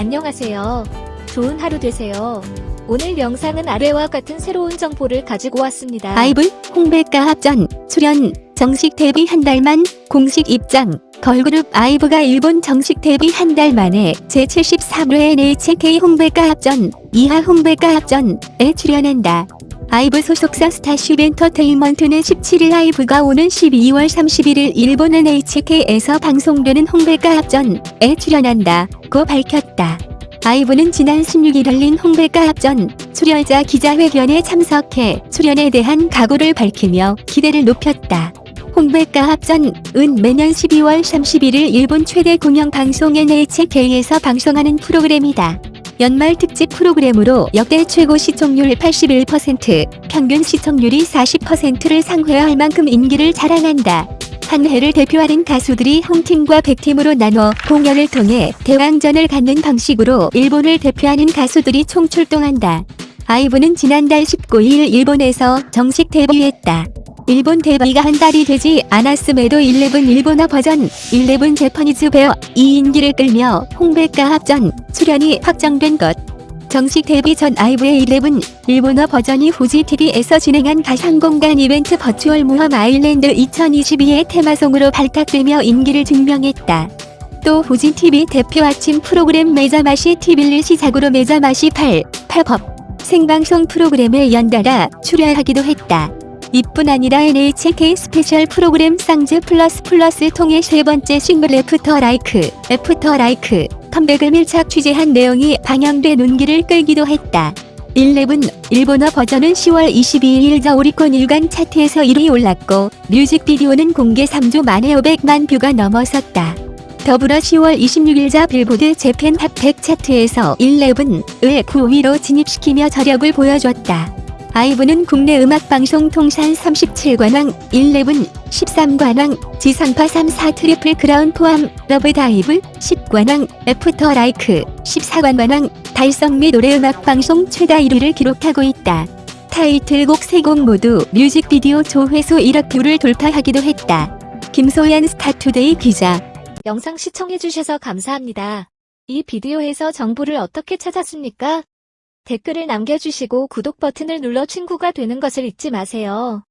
안녕하세요. 좋은 하루 되세요. 오늘 영상은 아래와 같은 새로운 정보를 가지고 왔습니다. 아이브 홍백가합전 출연 정식 데뷔 한 달만 공식 입장 걸그룹 아이브가 일본 정식 데뷔 한 달 만에 제73회 NHK 홍백가합전 이하 홍백가합전에 출연한다. 아이브 소속사 스타쉽 엔터테인먼트는 17일 아이브가 오는 12월 31일 일본 NHK에서 방송되는 홍백가합전에 출연한다고 밝혔다. 아이브는 지난 16일 열린 홍백가 합전 출연자 기자회견에 참석해 출연에 대한 각오를 밝히며 기대를 높였다. 홍백가 합전은 매년 12월 31일 일본 최대 공영방송 NHK에서 방송하는 프로그램이다. 연말 특집 프로그램으로 역대 최고 시청률 81%, 평균 시청률이 40%를 상회할 만큼 인기를 자랑한다. 한 해를 대표하는 가수들이 홈팀과 백팀으로 나눠 공연을 통해 대왕전을 갖는 방식으로 일본을 대표하는 가수들이 총출동한다. 아이브는 지난달 19일 일본에서 정식 데뷔했다. 일본 데뷔가 한 달이 되지 않았음에도 ELEVEN 일본어 버전, ELEVEN Japanese ver.이 인기를 끌며 홍백가합전 출연이 확정된 것. 정식 데뷔 전 아이브의 11 일본어 버전이 후지TV에서 진행한 가상공간 이벤트 Virtual 모험 Island 2022의 테마송으로 발탁되며 인기를 증명했다. 또 후지TV 대표 아침 프로그램 메자마시 TV를 시작으로 메자마시 8, 8법 생방송 프로그램에 연달아 출연하기도 했다. 이뿐 아니라 NHK 스페셜 프로그램 SONGS PLUS PLUS 통해 세 번째 싱글 After LIKE, After LIKE 컴백을 밀착 취재한 내용이 방영돼 눈길을 끌기도 했다. 11 일본어 버전은 10월 22일 저 오리콘 일간 차트에서 1위 올랐고 뮤직비디오는 공개 3주 만에 500만 뷰가 넘어섰다. 더불어 10월 26일 자 빌보드 재팬 Top 100 차트에서 11을 9위로 진입시키며 저력을 보여줬다. 아이브는 국내 음악방송 통산 37관왕, 11, 13관왕, 지상파 3사 triple crown 포함, LOVE DIVE, 10관왕, After LIKE, 14관왕, 달성 및 노래음악방송 최다 1위를 기록하고 있다. 타이틀곡 3곡 모두 뮤직비디오 조회수 1억 뷰를 돌파하기도 했다. 김소연 스타투데이 기자 영상 시청해주셔서 감사합니다. 이 비디오에서 정보를 어떻게 찾았습니까? 댓글을 남겨주시고 구독 버튼을 눌러 친구가 되는 것을 잊지 마세요.